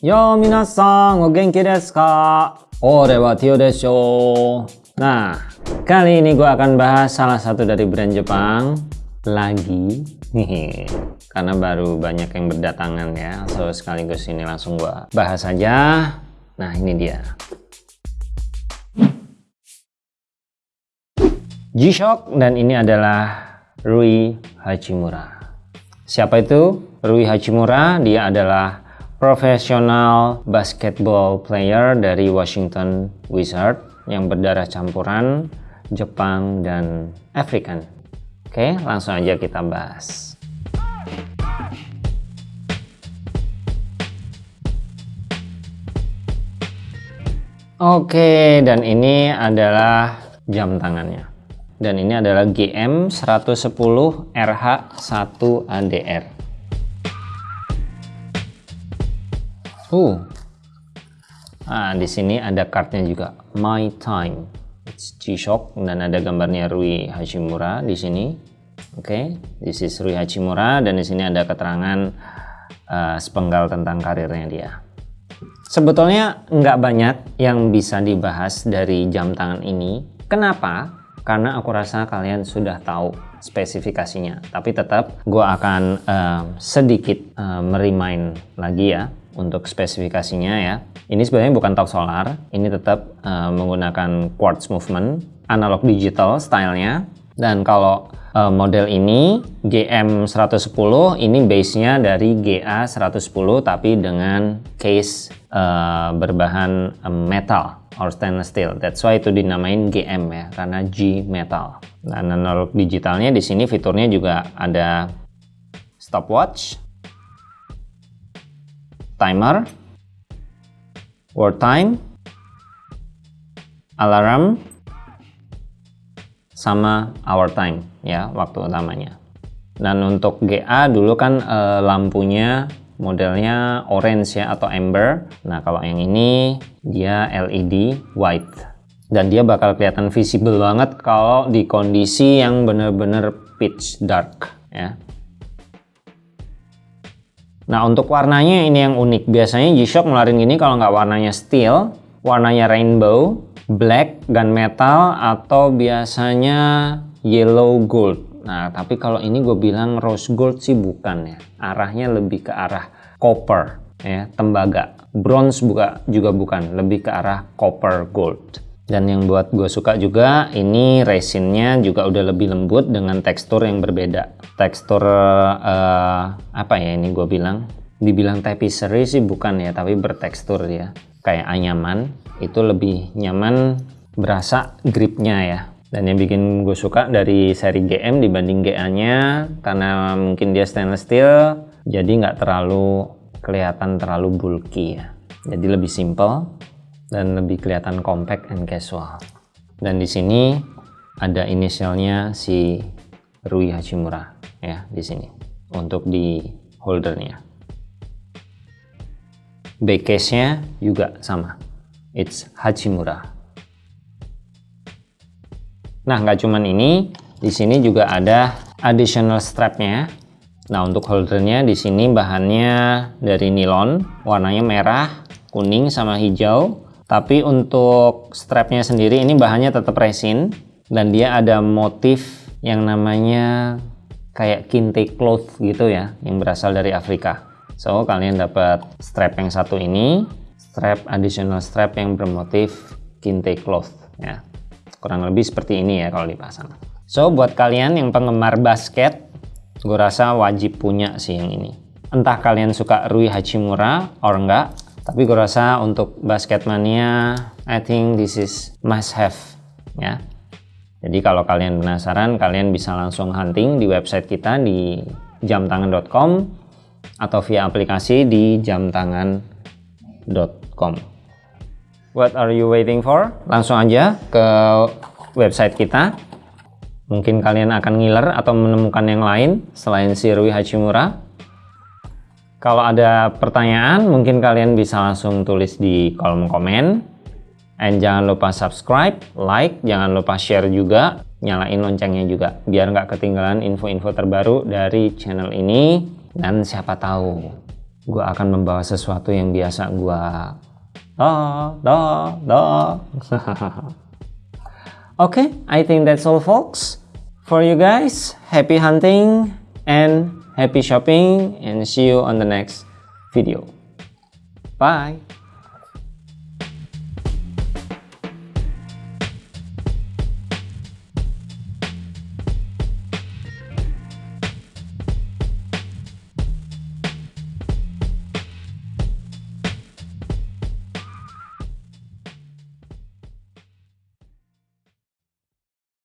Yo minasan, o genki desu ka? Ore wa Tio desho. Nah, kali ini gue akan bahas salah satu dari brand Jepang lagi. Karena baru banyak yang berdatangan ya. So sekaligus ini langsung gue bahas aja. Nah, ini dia. G-Shock dan ini adalah Rui Hachimura. Siapa itu? Rui Hachimura, dia adalah profesional basketball player dari Washington Wizard yang berdarah campuran Jepang dan African. Oke, langsung aja kita bahas. Oke, dan ini adalah jam tangannya. Dan ini adalah GM 110 RH 1 ADR. Uh. Nah, di sini ada kartnya juga My Time. It's G-Shock dan ada gambarnya Rui Hachimura di sini. Oke, okay. this is Rui Hachimura dan di sini ada keterangan uh, sepenggal tentang karirnya dia. Sebetulnya nggak banyak yang bisa dibahas dari jam tangan ini. Kenapa? Karena aku rasa kalian sudah tahu spesifikasinya. Tapi tetap gue akan uh, sedikit uh, merimain lagi ya untuk spesifikasinya ya. Ini sebenarnya bukan top solar, ini tetap uh, menggunakan quartz movement, analog digital stylenya. Dan kalau uh, model ini GM110 ini base-nya dari GA110 tapi dengan case uh, berbahan metal or stainless steel. That's why itu dinamain GM ya, karena G metal. Dan analog digitalnya di sini fiturnya juga ada stopwatch, timer, word time, alarm, sama hour time ya waktu utamanya. Dan untuk GA dulu kan e, lampunya modelnya orange ya atau amber. Nah kalau yang ini dia LED white. Dan dia bakal kelihatan visible banget kalau di kondisi yang bener-bener pitch dark ya. Nah untuk warnanya ini yang unik. Biasanya G-Shock ngeluarin gini kalau nggak warnanya steel, warnanya rainbow, black, gunmetal, atau biasanya yellow gold. Nah tapi kalau ini gue bilang rose gold sih bukan ya. Arahnya lebih ke arah copper ya, tembaga. Bronze juga, juga bukan, lebih ke arah copper gold. Dan yang buat gue suka juga ini resinnya juga udah lebih lembut dengan tekstur yang berbeda. Tekstur uh, apa ya ini gue bilang? Dibilang tapisserie sih bukan ya, tapi bertekstur ya. Kayak anyaman, itu lebih nyaman berasa gripnya ya. Dan yang bikin gue suka dari seri GM dibanding GA-nya karena mungkin dia stainless steel, jadi nggak terlalu kelihatan terlalu bulky ya. Jadi lebih simple dan lebih kelihatan compact and casual. Dan di sini ada inisialnya si Rui Hachimura ya di sini untuk di holdernya. Back case-nya juga sama. It's Hachimura. Nah, nggak cuman ini, di sini juga ada additional strapnya. Nah, untuk holdernya di sini bahannya dari nilon, warnanya merah, kuning sama hijau tapi untuk strapnya sendiri ini bahannya tetap resin dan dia ada motif yang namanya kayak kinte cloth gitu ya yang berasal dari Afrika. So kalian dapat strap yang satu ini, strap additional strap yang bermotif kinte cloth ya. Kurang lebih seperti ini ya kalau dipasang. So buat kalian yang penggemar basket, gue rasa wajib punya sih yang ini. Entah kalian suka Rui Hachimura or enggak, tapi gue rasa untuk basket mania I think this is must have ya. Jadi kalau kalian penasaran kalian bisa langsung hunting di website kita di jamtangan.com atau via aplikasi di jamtangan.com what are you waiting for? Langsung aja ke website kita. Mungkin kalian akan ngiler atau menemukan yang lain selain si Rui Hachimura kalau ada pertanyaan, mungkin kalian bisa langsung tulis di kolom komen. And jangan lupa subscribe, like, jangan lupa share juga, nyalain loncengnya juga. Biar nggak ketinggalan info-info terbaru dari channel ini. Dan siapa tahu, gue akan membawa sesuatu yang biasa gue... Da, da, da. okay, I think that's all folks. For you guys, happy hunting and Happy shopping and see you on the next video. Bye!